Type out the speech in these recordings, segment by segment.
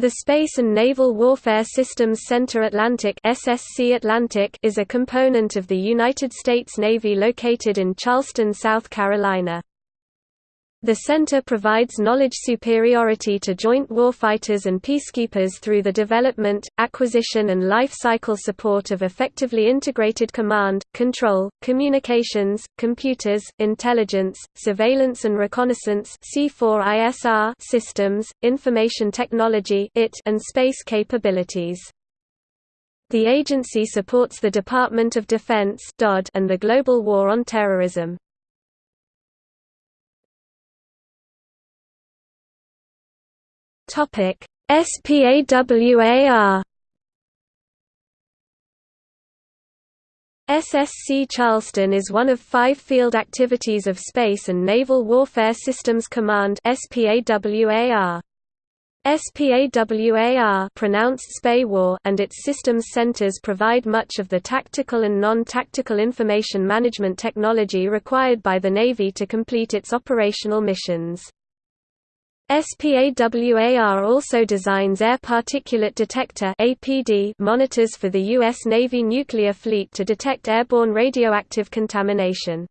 The Space and Naval Warfare Systems Center Atlantic SSC Atlantic is a component of the United States Navy located in Charleston, South Carolina. The center provides knowledge superiority to joint warfighters and peacekeepers through the development, acquisition and life cycle support of effectively integrated command, control, communications, computers, intelligence, surveillance and reconnaissance C4ISR systems, information technology and space capabilities. The agency supports the Department of Defense and the global war on terrorism. Topic: SPAWAR SSC Charleston is one of five field activities of Space and Naval Warfare Systems Command SPAWAR. SPAWAR pronounced SPAWAR and its systems centers provide much of the tactical and non-tactical information management technology required by the Navy to complete its operational missions. SPAWAR also designs air particulate detector monitors for the U.S. Navy nuclear fleet to detect airborne radioactive contamination.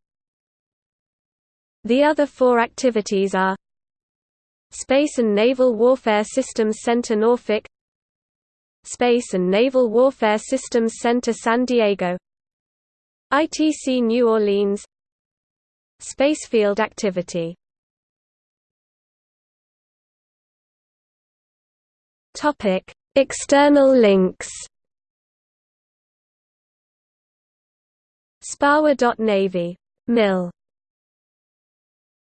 The other four activities are Space and Naval Warfare Systems Center Norfolk Space and Naval Warfare Systems Center San Diego ITC New Orleans Spacefield activity Topic: External links. Spawar.navy. Mil